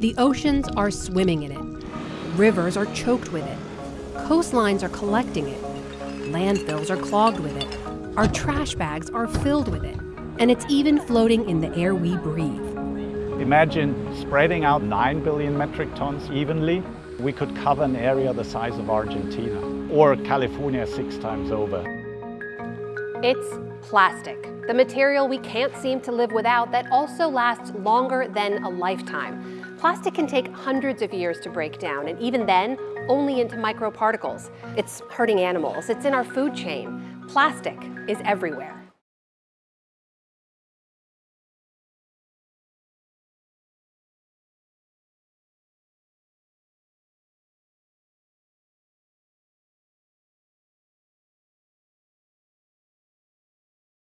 The oceans are swimming in it. Rivers are choked with it. Coastlines are collecting it. Landfills are clogged with it. Our trash bags are filled with it. And it's even floating in the air we breathe. Imagine spreading out 9 billion metric tons evenly. We could cover an area the size of Argentina or California six times over. It's plastic, the material we can't seem to live without that also lasts longer than a lifetime. Plastic can take hundreds of years to break down, and even then, only into microparticles. It's hurting animals, it's in our food chain. Plastic is everywhere.